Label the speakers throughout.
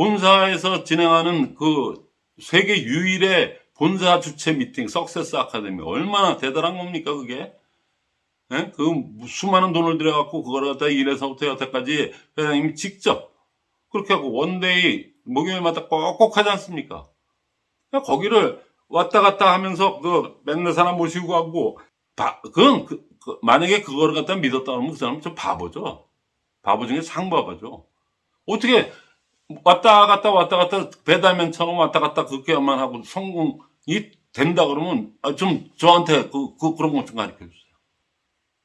Speaker 1: 본사에서 진행하는 그 세계 유일의 본사 주최 미팅 Success Academy 얼마나 대단한 겁니까 그게? 예? 그 수많은 돈을 들여갖고 그걸 갖다 일에서부터 여태까지 회장님이 직접 그렇게 하고 one day 목요일마다 꼭꼭 하지 않습니까? 거기를 왔다 갔다 하면서 그 맨날 사람 모시고 가고 바, 그건 그, 그 만약에 그거를 갖다 믿었다 그러면 그 사람은 좀 바보죠. 바보 중에 상바보죠. 어떻게 왔다 갔다 왔다 갔다 배달면처럼 왔다 갔다 그렇게만 하고 성공이 된다 그러면 아, 좀 저한테 그, 그 그런 것 좀 가르쳐 주세요.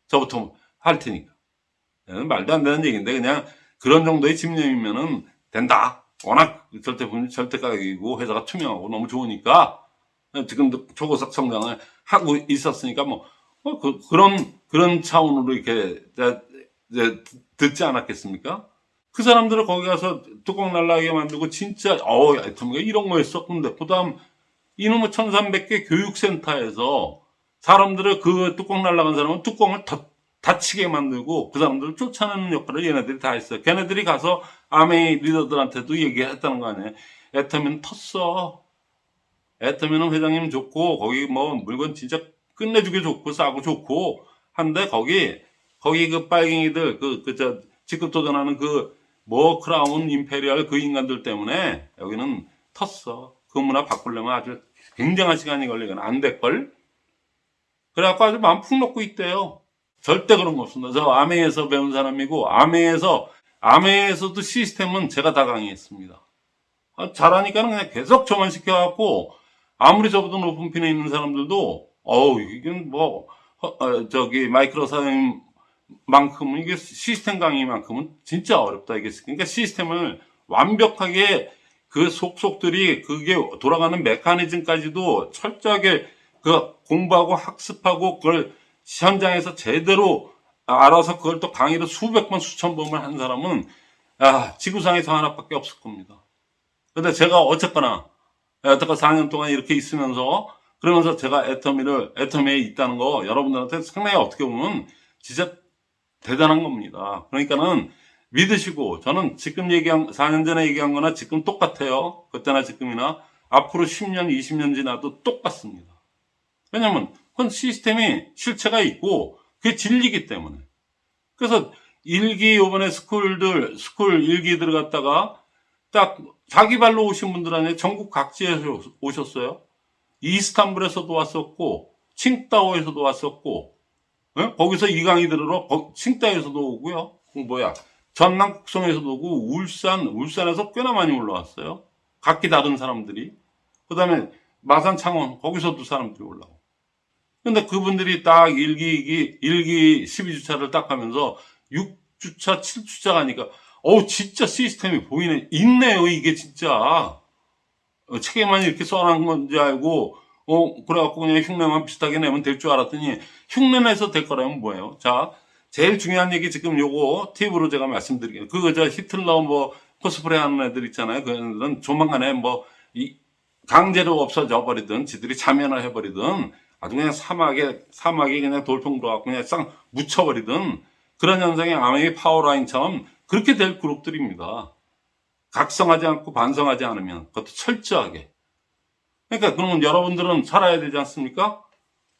Speaker 1: 저부터 할 테니까. 얘는 말도 안 되는 얘기인데 그냥 그런 정도의 집념이면은 된다. 워낙 절대 분 절대 가격이고 회사가 투명하고 너무 좋으니까 지금도 초고속 성장을 하고 있었으니까 뭐, 뭐 그, 런 그런 차원으로 이렇게 듣지 않았겠습니까? 그 사람들을 거기 가서 뚜껑 날라게 만들고 진짜 어 애터미가 이런 거였어. 근데 그 다음 이놈의 1300개 교육센터에서 사람들을 그 뚜껑 날라간 사람은 뚜껑을 더 닫히게 만들고 그 사람들을 쫓아내는 역할을 얘네들이 다 했어요. 걔네들이 가서 아메이 리더들한테도 얘기했다는 거 아니에요. 애터미는 텄어. 애터미는 회장님 좋고 거기 뭐 물건 진짜 끝내주게 좋고 싸고 좋고 한데 거기 거기 그 빨갱이들 그 그 저 직급 도전하는 그 뭐 Crown Imperial 그 인간들 때문에 여기는 텄어. 그 문화 바꾸려면 아주 굉장한 시간이 걸리거나 안 될걸. 그래갖고 아주 마음 푹 놓고 있대요. 절대 그런 거 없습니다. 저 암웨이에서 배운 사람이고 암웨이에서 암웨이에서도 시스템은 제가 다 강의했습니다. 아, 잘하니까 는 그냥 계속 저만 시켜갖고 아무리 저보다 높은 핀에 있는 사람들도 어우 이건 뭐 어, 어, 저기 마이크로 사장 만큼은 이게 시스템 강의만큼은 진짜 어렵다 이게 그러니까 시스템을 완벽하게 그 속속들이 그게 돌아가는 메커니즘까지도 철저하게 그 공부하고 학습하고 그걸 현장에서 제대로 알아서 그걸 또 강의를 수백 번 수천 번을 한 사람은 아 지구상에서 하나밖에 없을 겁니다. 근데 제가 어쨌거나 여태까지 4년 동안 이렇게 있으면서 그러면서 제가 애터미를 애터미에 있다는 거 여러분들한테 상당히 어떻게 보면 진짜 대단한 겁니다. 그러니까는 믿으시고 저는 지금 얘기한 4년 전에 얘기한 거나 지금 똑같아요. 그때나 지금이나 앞으로 10년, 20년 지나도 똑같습니다. 왜냐면 그건 시스템이 실체가 있고 그게 진리기 때문에. 그래서 일기 요번에 school들 school 일기 들어갔다가 딱 자기 발로 오신 분들 안에 전국 각지에서 오셨어요. 이스탄불에서도 왔었고 칭다오에서도 왔었고 예? 거기서 이 강의 들으러 칭다오에서도 오고요. 그 뭐야 전남 곡성에서도 오고 울산 울산에서 꽤나 많이 올라왔어요. 각기 다른 사람들이 그 다음에 마산 창원 거기서도 사람들이 올라오고. 근데 그분들이 딱 일기 일기 일기 12주차를 딱 하면서 6주차 7주차 가니까 어우 진짜 시스템이 보이네 있네요 이게 진짜 어, 책에만 이렇게 써놓은 건지 알고 어 그래갖고 그냥 흉내만 비슷하게 내면 될 줄 알았더니 흉내 내서 될 거라면 뭐예요 자 제일 중요한 얘기 지금 요거 팁으로 제가 말씀드릴게요 그거 저 히틀러 뭐 코스프레 하는 애들 있잖아요 그 애들은 조만간에 뭐 이 강제로 없어져 버리든 지들이 자면을 해버리든 아주 그냥 사막에 사막에 그냥 돌풍 들어갖고 그냥 싹 묻혀버리든 그런 현상이 아메이 파워라인처럼 그렇게 될 그룹들입니다. 각성하지 않고 반성하지 않으면 그것도 철저하게. 그러니까 그러면 여러분들은 살아야 되지 않습니까?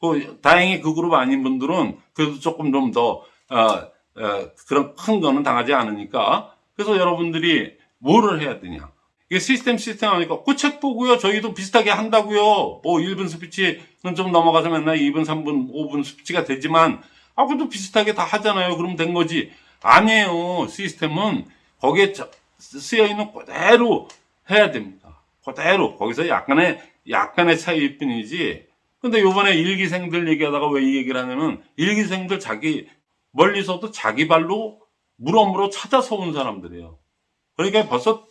Speaker 1: 그 다행히 그 그룹 아닌 분들은 그래도 조금 좀더 어, 어, 그런 큰 거는 당하지 않으니까 그래서 여러분들이 뭐를 해야 되냐? 이게 시스템 시스템 하니까 그책 보고요. 저희도 비슷하게 한다고요. 뭐 1분 스피치는 좀 넘어가서 맨날 2분, 3분, 5분 스피치가 되지만 아, 그래도 비슷하게 다 하잖아요. 그럼 된 거지. 아니에요. 시스템은 거기에 쓰여 있는 그대로 해야 됩니다. 그대로. 거기서 약간의, 약간의 차이일 뿐이지. 근데 요번에 일기생들 얘기하다가 왜 이 얘기를 하냐면, 일기생들 자기, 멀리서도 자기 발로 물어물어 찾아서 온 사람들이에요. 그러니까 벌써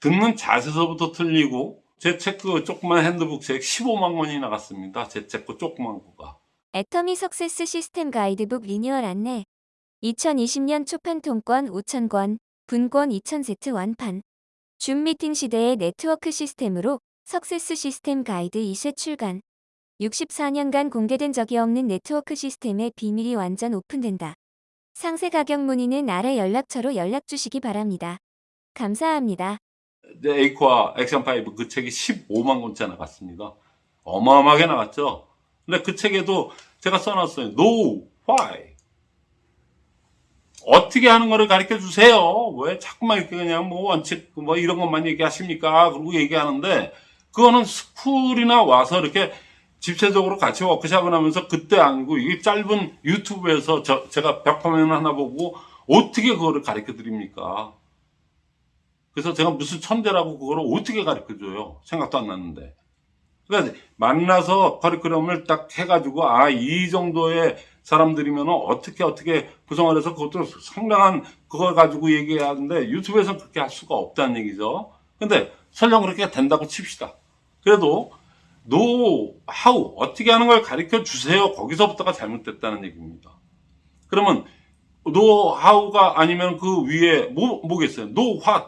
Speaker 1: 듣는 자세서부터 틀리고, 제 책 그 조그만 핸드북 책 15만 원이 나갔습니다. 제 책 그 조그만 거가.
Speaker 2: 애터미 success 시스템 가이드북 리뉴얼 안내 2020년 초판 통권 5,000권, 분권 2,000세트 완판. 줌 미팅 시대의 네트워크 시스템으로 success 시스템 가이드 2쇄 출간. 64년간 공개된 적이 없는 네트워크 시스템의 비밀이 완전 오픈된다. 상세 가격 문의는 아래 연락처로 연락 주시기 바랍니다. 감사합니다.
Speaker 1: 에이코와 액션5 그 책이 15만 권째 나갔습니다. 어마어마하게 나갔죠. 근데 그 책에도 제가 써놨어요. No, why? 어떻게 하는 거를 가르쳐 주세요. 왜 자꾸만 이렇게 그냥 뭐 원칙 뭐 이런 것만 얘기하십니까? 그러고 얘기하는데 그거는 스쿨이나 와서 이렇게 집체적으로 같이 워크샵을 하면서 그때 아니고 이게 짧은 유튜브에서 저, 제가 벽화면 하나 보고 어떻게 그거를 가르쳐 드립니까? 그래서 제가 무슨 천재라고 그거를 어떻게 가르쳐 줘요? 생각도 안 났는데. 그러니까 만나서 커리큘럼을 딱 해가지고 아 이 정도의 사람들이면 어떻게 어떻게 구성을 해서 그것도 상당한 그걸 가지고 얘기하는데 유튜브에서는 그렇게 할 수가 없다는 얘기죠. 근데 설령 그렇게 된다고 칩시다. 그래도 노 하우 어떻게 하는 걸 가르쳐 주세요. 거기서부터가 잘못됐다는 얘기입니다. 그러면 know how가 아니면 그 위에 뭐 뭐겠어요? know what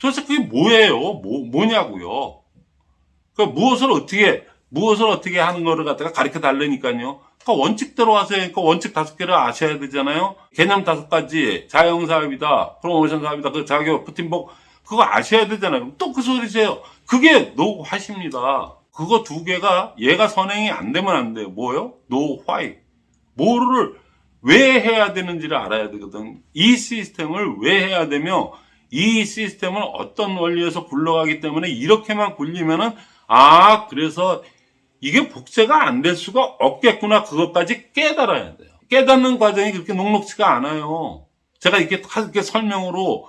Speaker 1: 도대체 그게 뭐예요? 뭐 뭐냐고요? 그 무엇을 어떻게 무엇을 어떻게 하는 거를 갖다가 가르쳐 달라니까요. 그러니까 원칙대로 하세요. 그러니까 원칙 다섯 개를 아셔야 되잖아요. 개념 다섯 가지, 자영 사업이다, 프로모션 사업이다, 그 자격, 부팀복 그거 아셔야 되잖아요. 또 그 소리세요. 그게 know what입니다. 그거 두 개가 얘가 선행이 안 되면 안 돼요. 뭐요? know why. 뭐를 왜 해야 되는지를 알아야 되거든. 이 시스템을 왜 해야 되며 이 시스템은 어떤 원리에서 굴러가기 때문에 이렇게만 굴리면은 아 그래서 이게 복제가 안 될 수가 없겠구나 그것까지 깨달아야 돼요. 깨닫는 과정이 그렇게 녹록지가 않아요. 제가 이렇게 이렇게 설명으로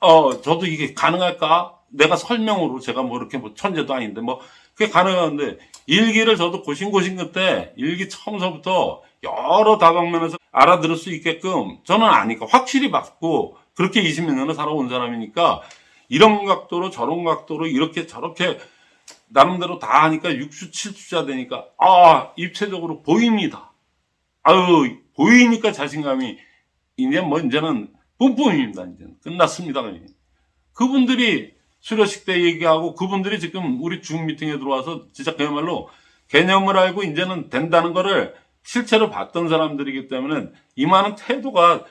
Speaker 1: 어 저도 이게 가능할까? 내가 설명으로 제가 뭐 이렇게 뭐 천재도 아닌데 뭐 그게 가능한데 일기를 저도 고심고심 그때 일기 처음서부터 여러 다방면에서 알아들을 수 있게끔 저는 아니까 확실히 맞고 그렇게 20몇 년을 살아온 사람이니까 이런 각도로 저런 각도로 이렇게 저렇게 나름대로 다 하니까 6주, 7주자 되니까, 아, 입체적으로 보입니다. 아유, 보이니까 자신감이, 이제 뭐, 이제는 뿜뿜입니다. 이제 끝났습니다. 그냥. 그분들이 수료식 때 얘기하고 그분들이 지금 우리 줌 미팅에 들어와서 진짜 그야말로 개념을 알고 이제는 된다는 거를 실체로 봤던 사람들이기 때문에 임하는 태도가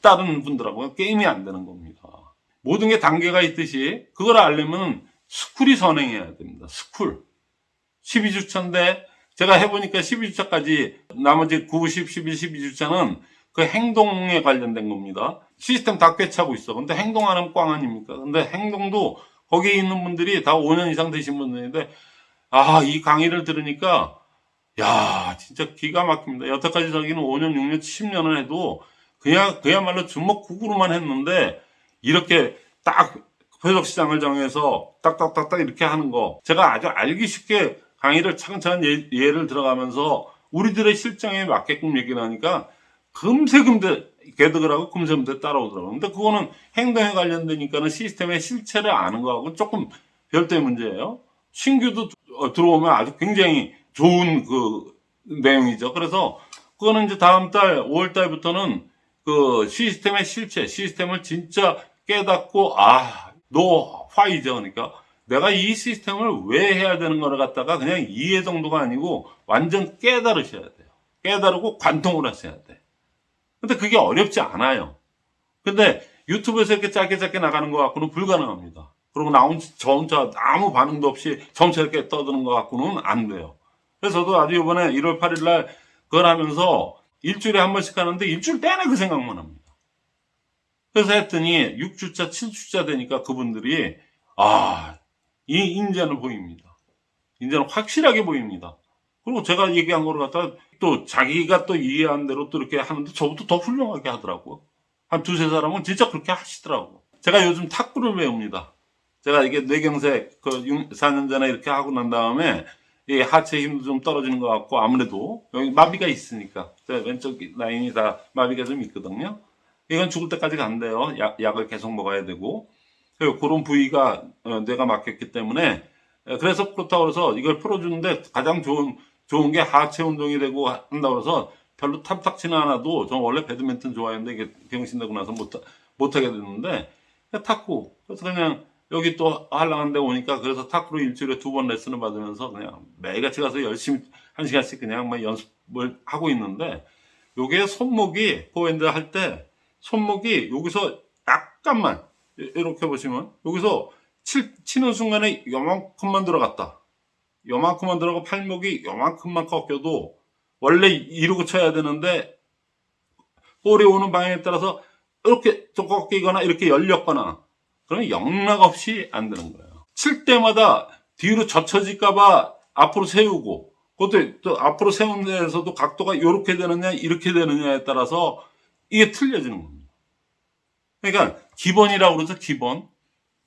Speaker 1: 다른 분들하고 게임이 안 되는 겁니다. 모든 게 단계가 있듯이 그걸 알려면 school이 선행해야 됩니다. school. 12주차인데 제가 해보니까 12주차까지 나머지 9, 10, 11, 12주차는 그 행동에 관련된 겁니다. 시스템 다 꿰차고 있어. 근데 행동 안 하면 꽝 아닙니까? 근데 행동도 거기에 있는 분들이 다 5년 이상 되신 분들인데 아, 이 강의를 들으니까 야, 진짜 기가 막힙니다. 여태까지 저기는 5년, 6년, 10년을 해도 그냥 그야말로 주먹국으로만 했는데 이렇게 딱 회적 시장을 정해서 딱딱딱딱 이렇게 하는 거 제가 아주 알기 쉽게 강의를 차근차근 예, 예를 들어가면서 우리들의 실정에 맞게끔 얘기를 하니까 금세 금세 개득을 하고 금세 금세 따라오더라고요. 근데 그거는 행동에 관련되니까는 시스템의 실체를 아는 거하고 조금 별도의 문제예요. 신규도 어, 들어오면 아주 굉장히 좋은 그 내용이죠. 그래서 그거는 이제 다음 달 5월 달부터는 그 시스템의 실체, 시스템을 진짜 깨닫고 아, 너 화이죠. 그러니까 내가 이 시스템을 왜 해야 되는 거를 갖다가 그냥 이해 정도가 아니고 완전 깨달으셔야 돼요. 깨달고 관통을 하셔야 돼. 근데 그게 어렵지 않아요. 근데 유튜브에서 이렇게 짧게 짧게 나가는 것 갖고는 불가능합니다. 그리고 나온 저 혼자 아무 반응도 없이 점차 이렇게 떠드는 것 갖고는 안 돼요. 그래서 저도 아주 이번에 1월 8일 날 그걸 하면서 일주일에 한 번씩 하는데 일주일 내내 그 생각만 합니다. 그래서 했더니 6주차, 7주차 되니까 그분들이 아, 이 인재는 보입니다. 인재는 확실하게 보입니다. 그리고 제가 얘기한 거를 갖다가 또 자기가 또 이해한 대로 또 이렇게 하는데 저부터 더 훌륭하게 하더라고요. 한 두세 사람은 진짜 그렇게 하시더라고. 제가 요즘 탁구를 배웁니다. 제가 이게 뇌경색 그 4년 전에 이렇게 하고 난 다음에 이 하체 힘도 좀 떨어지는 것 같고 아무래도 여기 마비가 있으니까 제 왼쪽 라인이 다 마비가 좀 있거든요. 이건 죽을 때까지 간대요. 약, 약을 계속 먹어야 되고 그런 부위가 어, 뇌가 막혔기 때문에 에, 그래서 그렇다고 해서 이걸 풀어주는데 가장 좋은 좋은 게 하체 운동이 되고 한다고 해서 별로 탐탁치는 않아도 저는 원래 배드민턴 좋아했는데 이게 병신 되고 나서 못, 못하게 됐는데 탁구 그래서 그냥 여기 또 한랑한데 오니까 그래서 탁구로 일주일에 두 번 레슨을 받으면서 그냥 매일같이 가서 열심히 한 시간씩 그냥 막 연습을 하고 있는데 요게 손목이 포핸드 할 때 손목이 여기서 약간만 이렇게 보시면 여기서 칠, 치는 순간에 요만큼만 들어갔다. 요만큼만 들어가고 팔목이 요만큼만 꺾여도 원래 이러고 쳐야 되는데 볼이 오는 방향에 따라서 이렇게 좀 꺾이거나 이렇게 열렸거나 그러면 영락 없이 안 되는 거예요. 칠 때마다 뒤로 젖혀질까봐 앞으로 세우고 그것도 또 앞으로 세운 데에서도 각도가 이렇게 되느냐 이렇게 되느냐에 따라서 이게 틀려지는 겁니다. 그러니까 기본이라고 그러죠 기본.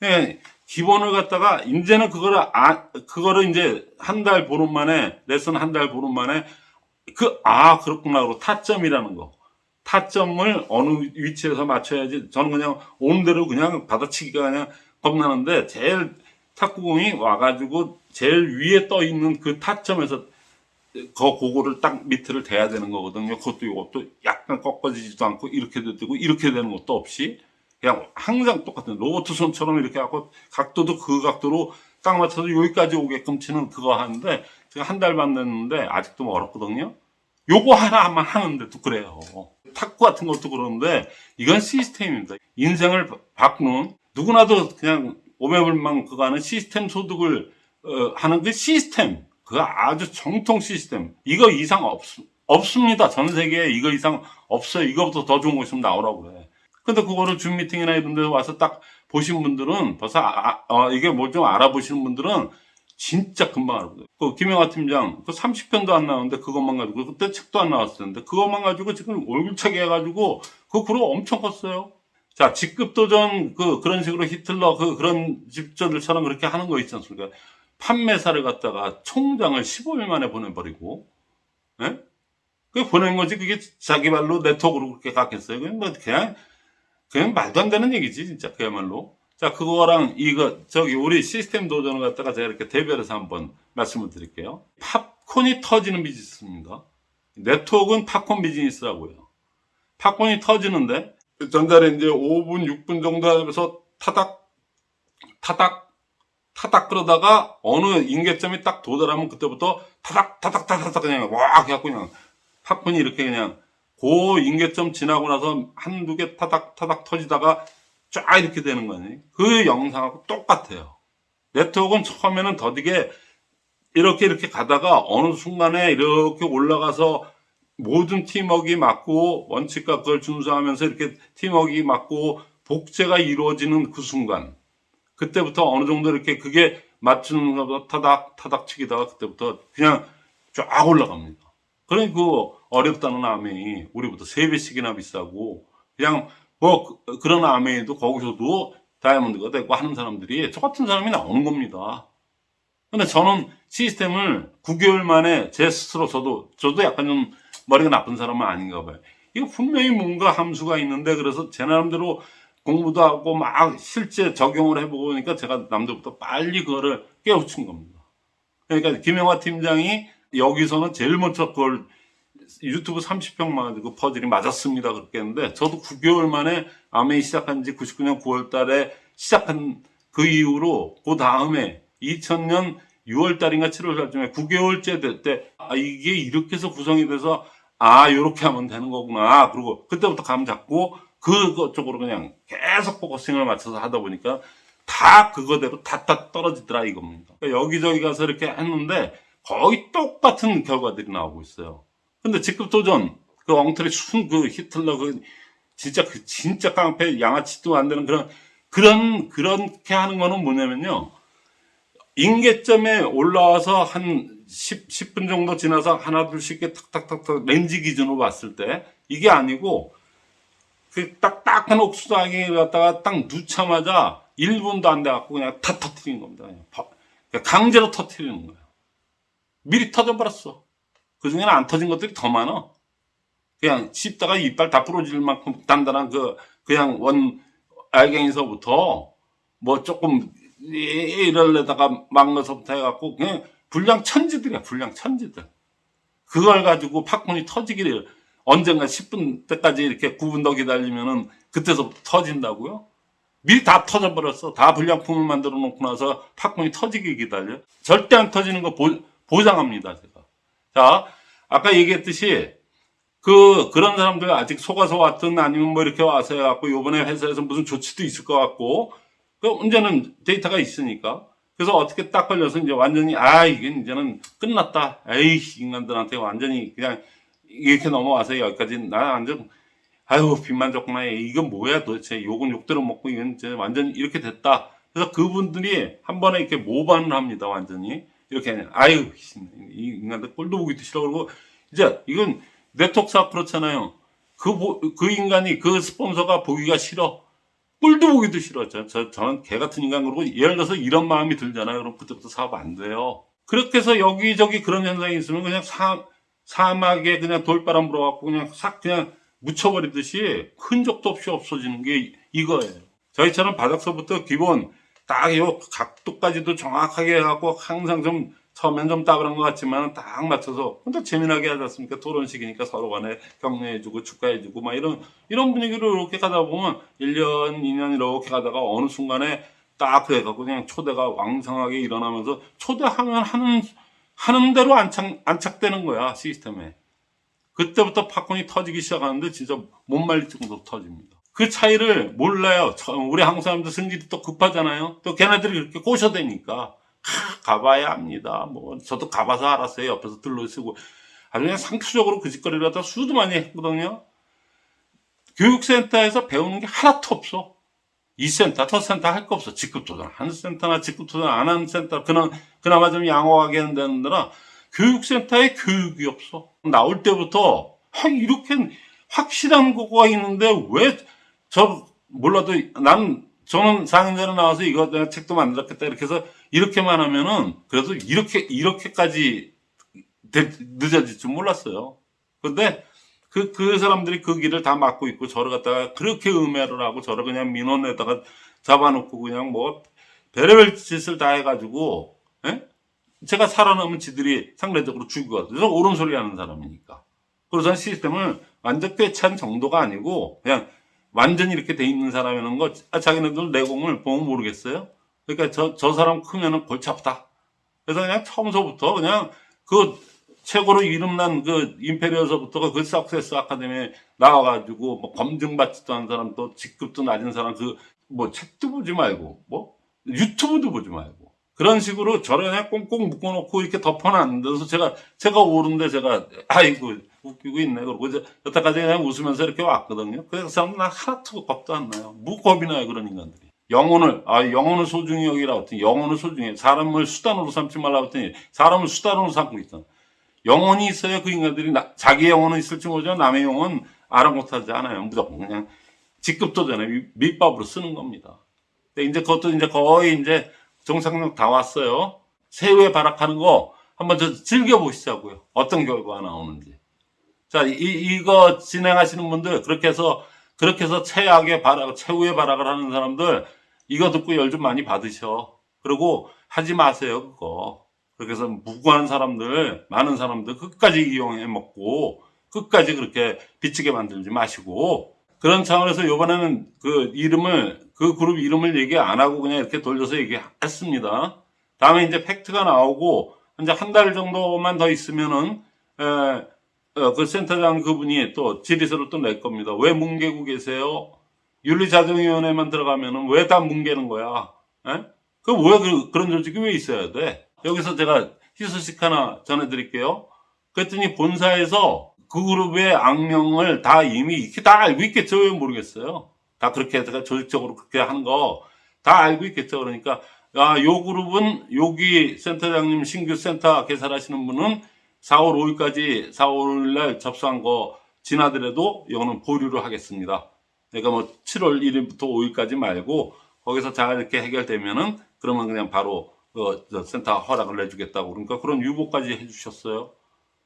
Speaker 1: 예, 기본을 갖다가 이제는 그거를 아 그거를 이제 한 달 보름 만에 레슨 한 달 보름 만에 그 아 그렇구나 그고 타점이라는 거 타점을 어느 위치에서 맞춰야지 저는 그냥 오는 대로 그냥 받아치기가 그냥 겁나는데 제일 탁구공이 와가지고 제일 위에 떠 있는 그 타점에서 그 그거를 딱 밑을 대야 되는 거거든요. 그것도 이것도 약간 꺾어지지도 않고 이렇게 되고 이렇게 되는 것도 없이 그냥 항상 똑같은 로봇 손처럼 이렇게 하고 각도도 그 각도로 딱 맞춰서 여기까지 오게끔 치는 그거 하는데 제가 한 달 반 됐는데 아직도 멀었거든요. 요거 하나만 하는데도 그래요. 탁구 같은 것도 그러는데 이건 시스템입니다. 인생을 바- 바꾸는 누구나도 그냥 오매불망 그거 하는 시스템 소득을 어, 하는 그 시스템 그거 아주 정통 시스템 이거 이상 없, 없습니다. 전 세계에 이거 이상 없어요. 이거부터 더 좋은 거 있으면 나오라고 그래. 근데 그거를 줌 미팅이나 이런 데 와서 딱 보신 분들은 벌써 아, 아, 어, 이게 뭐좀 알아보시는 분들은 진짜 금방 알아보세요. 그 김영하 팀장 그 30편도 안 나오는데 그것만 가지고 그때 책도 안 나왔을 텐데 그것만 가지고 지금 얼굴차게 해가지고 그 그룹 엄청 컸어요. 자 직급 도전 그 그런 식으로 히틀러 그 그런 집전들처럼 그렇게 하는 거 있지 않습니까? 판매사를 갖다가 총장을 15일 만에 보내버리고, 예? 그 보낸 거지. 그게 자기 말로 네트워크로 그렇게 갔겠어요. 그냥 뭐, 그냥, 그냥 말도 안 되는 얘기지, 진짜. 그야말로. 자, 그거랑 이거, 저기, 우리 시스템 도전을 갖다가 제가 이렇게 대별해서 한번 말씀을 드릴게요. 팝콘이 터지는 비즈니스입니다. 네트워크는 팝콘 비즈니스라고요. 팝콘이 터지는데, 전자레인지에 5분, 6분 정도 하면서 타닥, 타닥, 타닥 그러다가 어느 인계점이 딱 도달하면 그때부터 타닥 타닥 타닥 타닥 그냥 와 해갖고 그냥 팝콘이 이렇게 그냥 그 인계점 지나고 나서 한두 개 타닥 타닥 터지다가 쫙 이렇게 되는 거니 그 영상하고 똑같아요 네트워크는 처음에는 더디게 이렇게 이렇게 가다가 어느 순간에 이렇게 올라가서 모든 팀워크가 맞고 원칙과 그걸 준수하면서 이렇게 팀워크가 맞고 복제가 이루어지는 그 순간 그때부터 어느 정도 이렇게 그게 맞추는 것보다 타닥 타닥 치기다가 그때부터 그냥 쫙 올라갑니다. 그러니 그 어렵다는 아메이 우리보다 세 배씩이나 비싸고 그냥 뭐 그- 그런 아메이도 거기서도 다이아몬드가 되고 하는 사람들이 저 같은 사람이 나오는 겁니다. 근데 저는 시스템을 9개월 만에 제 스스로 저도 저도 약간 좀 머리가 나쁜 사람은 아닌가 봐요. 이거 분명히 뭔가 함수가 있는데 그래서 제 나름대로 공부도 하고 막 실제 적용을 해보고 그러니까 제가 남들보다 빨리 그거를 깨우친 겁니다. 그러니까 김영화 팀장이 여기서는 제일 먼저 그걸 유튜브 30평 가지고 퍼즐이 맞았습니다. 그렇게 했는데 저도 9개월 만에 아메이 시작한 지 99년 9월 달에 시작한 그 이후로 그 다음에 2000년 6월 달인가 7월 달쯤에 9개월째 될 때 아, 이게 이렇게 해서 구성이 돼서 아 요렇게 하면 되는 거구나. 그리고 그때부터 감 잡고 그거 쪽으로 그냥 계속 focusing을 맞춰서 하다 보니까 다 그거대로 다다 떨어지더라 이겁니다. 그러니까 여기저기 가서 이렇게 했는데 거의 똑같은 결과들이 나오고 있어요. 근데 직급 도전 그 엉터리 순 그 히틀러 그 진짜 그 진짜 깡패 양아치도 안 되는 그런 그런 그렇게 하는 거는 뭐냐면요. 인계점에 올라와서 한 10, 10분 정도 지나서 하나 둘씩 이렇게 탁탁탁탁 렌즈 기준으로 봤을 때 이게 아니고 그 딱딱한 옥수수하게 갖다가 딱 누차마자 1분도 안 돼갖고 그냥 다 터트리는 겁니다. 그냥 강제로 터트리는 거예요. 미리 터져버렸어. 그 중에는 안 터진 것들이 더 많아. 그냥 씹다가 이빨 다 부러질 만큼 단단한 그, 그냥 원 알갱이서부터 뭐 조금 이- 이럴래다가 막 것서부터 해갖고 그냥 불량 천지들이야, 불량 천지들. 그걸 가지고 팝콘이 터지기를 언젠가 10분 때까지 이렇게 9분 더 기다리면은 그때서부터 터진다고요? 미리 다 터져버렸어. 다 불량품을 만들어 놓고 나서 팝콘이 터지기 기다려. 절대 안 터지는 거 보, 보장합니다, 제가. 자, 아까 얘기했듯이 그, 그런 사람들 아직 속아서 왔든 아니면 뭐 이렇게 와서 해갖고 요번에 회사에서 무슨 조치도 있을 것 같고 그 문제는 데이터가 있으니까. 그래서 어떻게 딱 걸려서 이제 완전히 아 이게 이제는 끝났다. 에이 인간들한테 완전히 그냥 이렇게 넘어와서 여기까지 나 완전 아유 빚만 졌구나. 이건 뭐야 도대체 욕은 욕대로 먹고 이건 이제 완전 이렇게 됐다. 그래서 그분들이 한 번에 이렇게 모반을 합니다. 완전히 이렇게 그냥, 아유 이 인간들 꼴도 보기 싫어 그러고 이제 이건 네트워크사 그렇잖아요. 그, 보- 그 인간이 그 스폰서가 보기가 싫어. 꼴도 보기도 싫어. 저, 저, 저는 개 같은 인간 그러고 예를 들어서 이런 마음이 들잖아요. 그럼 그때부터 사업 안 돼요. 그렇게 해서 여기저기 그런 현상이 있으면 그냥 사, 사막에 그냥 돌바람 불어갖고 그냥 싹 그냥 묻혀버리듯이 흔적도 없이 없어지는 게 이거예요. 저희처럼 바닥서부터 기본 딱 요 각도까지도 정확하게 해갖고 항상 좀 처음엔 좀 따분한 것 같지만 딱 맞춰서 근데 재미나게 하지 않습니까? 토론식이니까 서로 간에 격려해주고 축하해주고 막 이런 이런 분위기로 이렇게 가다 보면 1년, 2년 이렇게 가다가 어느 순간에 딱 그래갖고 그냥 초대가 왕성하게 일어나면서 초대하면 하는 하는 대로 안착 안착되는 거야 시스템에. 그때부터 팝콘이 터지기 시작하는데 진짜 못 말릴 정도로 터집니다. 그 차이를 몰라요. 저- 우리 한국 사람들 승질이 또 급하잖아요. 또 걔네들이 이렇게 꼬셔대니까 하, 가봐야 합니다. 뭐 저도 가봐서 알았어요. 옆에서 들러쓰고 아주 그냥 상투적으로 그 짓거리를 하다 수도 많이 했거든요. 교육센터에서 배우는 게 하나도 없어. 이 센터, 저 센터 할 거 없어. 직급 도전 하는 센터나 직급 도전 안 하는 센터, 그나, 그나마 좀 양호하게 하는 데는 교육센터에 교육이 없어. 나올 때부터, 아, 이렇게 확실한 거가 있는데 왜, 저, 몰라도, 난, 저는 4년 전에 나와서 이거 내가 책도 만들었겠다. 이렇게 해서, 이렇게만 하면은, 그래도 이렇게, 이렇게까지 되- 늦어질 줄 몰랐어요. 근데, 그, 그 사람들이 그 길을 다 막고 있고, 저를 갖다가 그렇게 음해를 하고, 저를 그냥 민원에다가 잡아놓고, 그냥 뭐, 별의별 짓을 다 해가지고, 예? 제가 살아남은 지들이 상대적으로 죽이고, 그래서 옳은 소리 하는 사람이니까. 그래서 시스템을 완전 꿰찬 정도가 아니고, 그냥 완전히 이렇게 돼 있는 사람이라는 거, 아, 자기네들 내공을 보면 모르겠어요? 그러니까 저, 저 사람 크면은 골치 아프다. 그래서 그냥 처음서부터 그냥 그 최고로 이름난 그 임페리얼서부터가 그 석세스 아카데미에 나와가지고 뭐 검증받지도 않은 사람 또 직급도 낮은 사람 그 뭐 책도 보지 말고 뭐 유튜브도 보지 말고 그런 식으로 저를 그냥 꽁꽁 묶어놓고 이렇게 덮어놨는데 그래서 제가 제가 오는데 제가 아이고 웃기고 있네 그러고 이제 여태까지 그냥 웃으면서 이렇게 왔거든요. 그래서 그 사람은 나 하나도 겁도 안 나요. 무 겁이 나요 그런 인간들이. 영혼을 아 영혼을 소중히 여기라 했더니 영혼을 소중히 사람을 수단으로 삼지 말라 했더니 사람을 수단으로 삼고 있잖아. 영혼이 있어야 그 인간들이 나- 자기 영혼은 있을지 모르지만 남의 영혼 아랑곳하지 않아요. 무조건 그냥 직급도 전에 미- 밑밥으로 쓰는 겁니다. 근데 이제 그것도 이제 거의 이제 정상력 다 왔어요. 새우에 발악하는 거 한번 저 즐겨보시자고요. 어떤 결과가 나오는지. 자, 이, 이거 진행하시는 분들, 그렇게 해서, 그렇게 해서 최악의 발악, 최후의 발악을 하는 사람들, 이거 듣고 열 좀 많이 받으셔. 그리고 하지 마세요, 그거. 그렇게 해서 무고한 사람들, 많은 사람들 끝까지 이용해 먹고, 끝까지 그렇게 비치게 만들지 마시고, 그런 차원에서 요번에는 그 이름을, 그 그룹 이름을 얘기 안 하고 그냥 이렇게 돌려서 얘기했습니다. 다음에 이제 팩트가 나오고, 이제 한 달 정도만 더 있으면은, 에, 어, 그 센터장 그분이 또 질의서를 또 낼 겁니다. 왜 뭉개고 계세요? 윤리자정위원회만 들어가면은 왜 다 뭉개는 거야? 에? 그왜 그, 그런 조직이 왜 있어야 돼? 여기서 제가 희소식 하나 전해드릴게요. 그랬더니 본사에서 그 그룹의 악명을 다 이미 이렇게 다 알고 있겠죠? 왜 모르겠어요? 다 그렇게 해서 조직적으로 그렇게 하는 거 다 알고 있겠죠? 그러니까 아, 요 그룹은 여기 센터장님 신규 센터 개설하시는 분은 4월 5일까지 4월 5일 날 접수한 거 지나더라도 이거는 보류를 하겠습니다. 그러니까 뭐 7월 1일부터 5일까지 말고 거기서 잘 이렇게 해결되면은 그러면 그냥 바로 그저 센터 허락을 내주겠다고 그러니까 그런 유보까지 해주셨어요.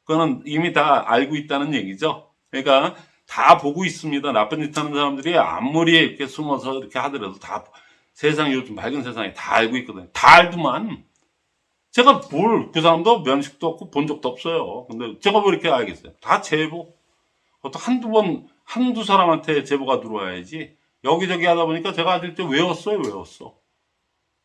Speaker 1: 그거는 이미 다 알고 있다는 얘기죠. 그러니까 다 보고 있습니다. 나쁜 짓 하는 사람들이 아무리 이렇게 숨어서 이렇게 하더라도 다 세상 요즘 밝은 세상에 다 알고 있거든요. 다 알더만. 제가 뭘, 그 사람도 면식도 없고 본 적도 없어요. 근데 제가 왜 이렇게 알겠어요? 다 제보. 어떤 한두 번, 한두 사람한테 제보가 들어와야지. 여기저기 하다 보니까 제가 아직 좀 외웠어요, 외웠어.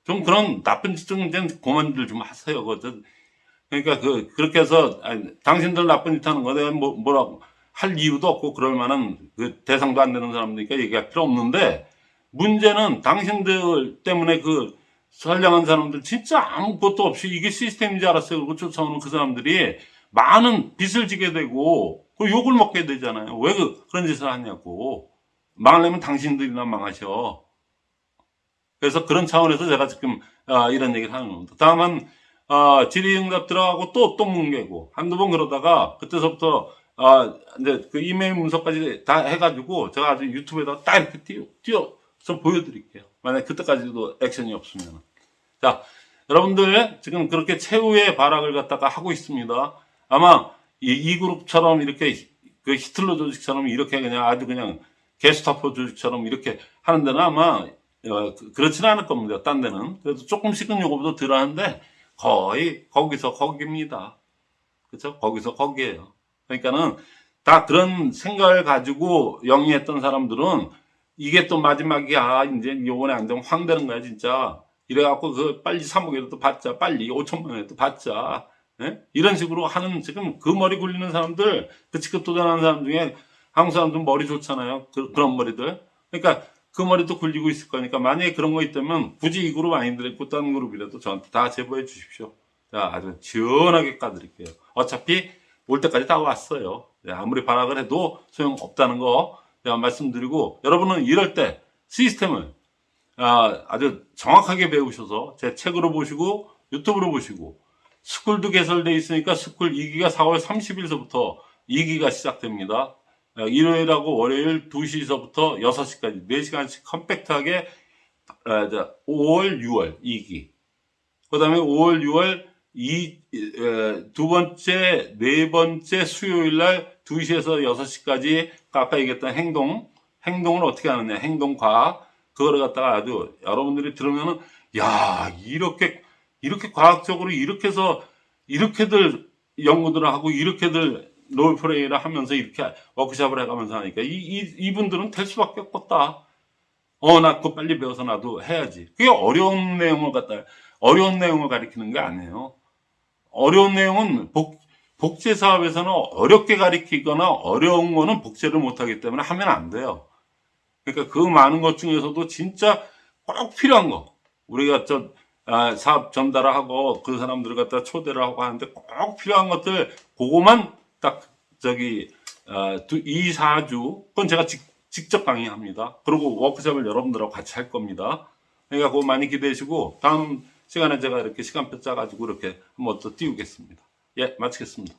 Speaker 1: 좀 그런 나쁜 짓좀 그만들 좀 하세요. 그러니까 그, 그렇게 해서, 아니, 당신들 나쁜 짓 하는 거 내가 뭐, 뭐라고 할 이유도 없고 그럴 만한 그 대상도 안 되는 사람들이니까 얘기할 필요 없는데, 문제는 당신들 때문에 그 선량한 사람들 진짜 아무것도 없이 이게 시스템인지 알았어요. 그리고 쫓아오는 그 사람들이 많은 빚을 지게 되고 그 욕을 먹게 되잖아요. 왜 그, 그런 짓을 하냐고. 망하려면 당신들이나 망하셔. 그래서 그런 차원에서 제가 지금 아, 이런 얘기를 하는 겁니다. 다만 아, 질의응답 들어가고 또 또 뭉개고 한두 번 그러다가 그때서부터 아, 이제 그 이메일 문서까지 다 해가지고 제가 아주 유튜브에다 딱 이렇게 띄워, 띄워서 보여드릴게요. 만약 그때까지도 액션이 없으면. 자, 여러분들 지금 그렇게 최후의 발악을 갖다가 하고 있습니다. 아마 이, 이 그룹처럼 이렇게 그 히틀러 조직처럼 이렇게 그냥 아주 그냥 게스타포 조직처럼 이렇게 하는 데는 아마 어, 그- 그렇지는 않을 겁니다. 딴 데는. 그래도 조금씩은 요거보다 덜 하는데 거의 거기서 거기입니다. 그렇죠? 거기서 거기에요. 그러니까는 다 그런 생각을 가지고 영위했던 사람들은 이게 또 마지막이 야. 이제 요번에 안 되면 황 되는 거야, 진짜. 이래갖고 그 빨리 3억이라도 받자. 빨리 5천만 원이라도 받자. 예? 이런 식으로 하는 지금 그 머리 굴리는 사람들, 그 직급 도전하는 사람 중에 한국 사람들 머리 좋잖아요. 그, 런 머리들. 그러니까 그 머리도 굴리고 있을 거니까 만약에 그런 거 있다면 굳이 이 그룹 아닌데 다른 그룹이라도 저한테 다 제보해 주십시오. 자, 아주 시원하게 까드릴게요. 어차피 올 때까지 다 왔어요. 네, 아무리 발악을 해도 소용없다는 거 말씀드리고 여러분은 이럴 때 시스템을 아, 아주 정확하게 배우셔서 제 책으로 보시고 유튜브로 보시고 school도 개설돼 있으니까 school 2기가 4월 30일서부터 2기가 시작됩니다. 어, 일요일하고 월요일 2시서부터 6시까지 4시간씩 compact하게 아, 자, 5월, 6월 2기. 그 다음에 5월, 6월 이, 에, 두 번째, 네 번째 수요일 날 2시에서 6시까지 아까 얘기했던 행동, 행동을 어떻게 하느냐, 행동과학. 그거를 갖다가 아주 여러분들이 들으면은, 야, 이렇게, 이렇게 과학적으로 이렇게 해서, 이렇게들 연구들을 하고, 이렇게들 롤플레이를 하면서 이렇게 워크샵을 해가면서 하니까, 이, 이, 이분들은 될 수밖에 없겠다. 어, 나 그거 빨리 배워서 나도 해야지. 그게 어려운 내용을 갖다, 어려운 내용을 가리키는 게 아니에요. 어려운 내용은 복, 복제 사업에서는 어렵게 가리키거나 어려운 거는 복제를 못하기 때문에 하면 안 돼요. 그러니까 그 많은 것 중에서도 진짜 꼭 필요한 거. 우리가 저, 아, 사업 전달을 하고 그 사람들을 갖다 초대를 하고 하는데 꼭 필요한 것들, 그거만 딱 저기, 아, 두, 2, 4주, 그건 제가 직, 직접 강의합니다. 그리고 워크숍을 여러분들하고 같이 할 겁니다. 그러니까 그거 많이 기대하시고 다음 시간에 제가 이렇게 시간표 짜가지고 이렇게 한번 또 띄우겠습니다. 예, 마치겠습니다.